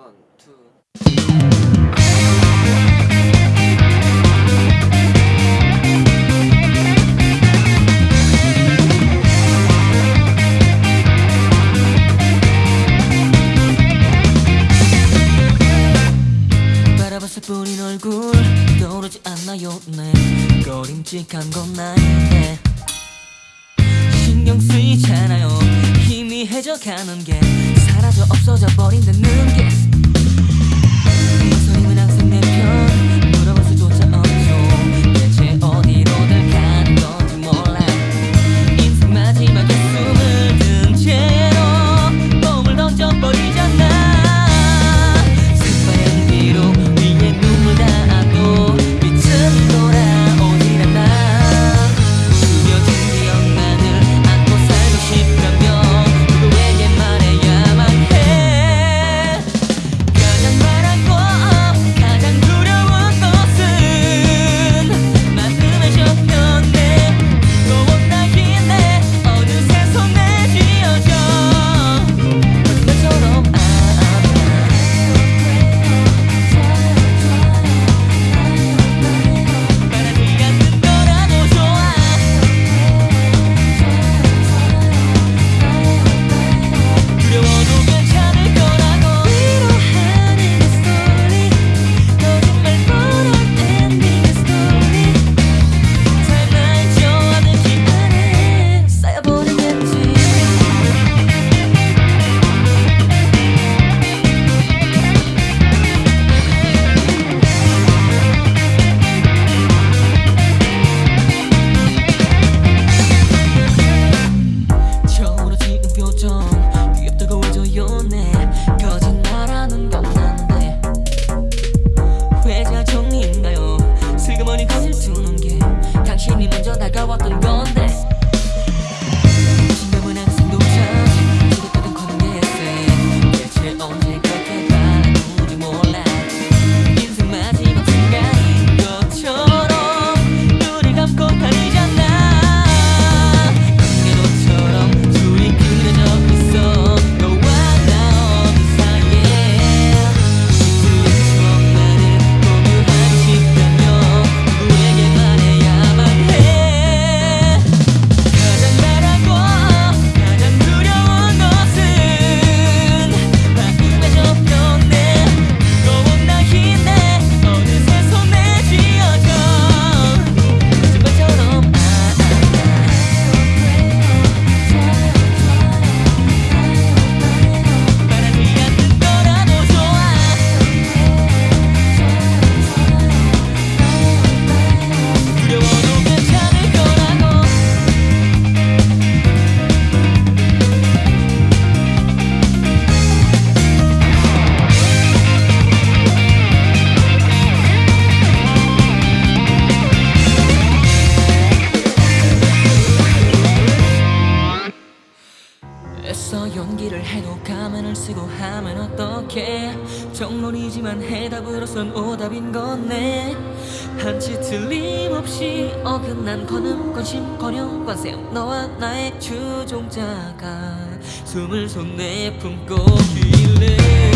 원, 투. 바라봤을 뿐인 얼굴 떠오르지 않나요? 네. 거림직한 건 나의 신경 쓰이잖아요. 가는 게 사라져 없어져 버린 듯 느는 게. 주는 게 당신이 먼저 다가왔던 건데. 경기를 해도 가면을 쓰고 하면 어떡해? 정론이지만 해답으로선 오답인 건네 한치 틀림없이 어긋난 거는 관심 권영 관세음 너와 나의 주종자가 숨을 손에 품고 길래.